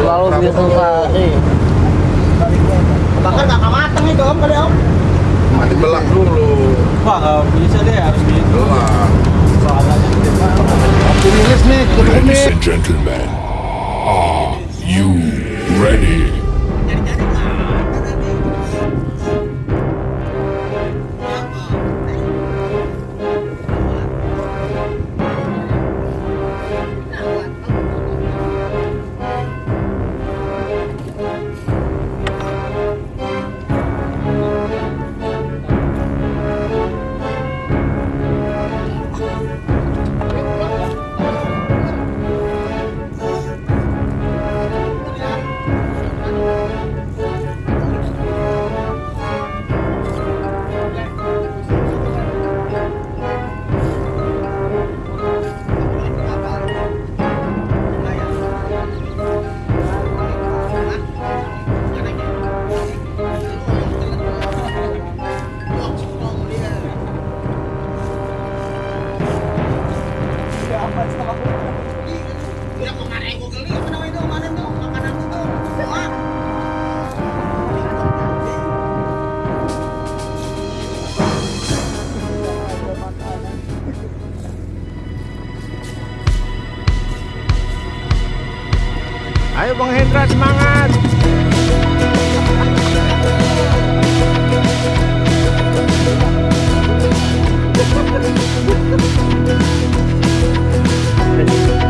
Lalu biasa kali. Bakar nggak mateng itu om kali om. Mati belak dulu. Wah nggak bisa deh harus gitu. Optimis nih, cukup Ladies and gentlemen, are you ready? Ayo Bang Hendra semangat.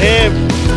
him.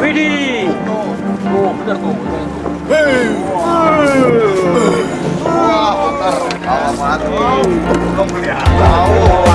Widih. tuh tuh bener tuh. Wah bener kalau mati. Belum kelihatan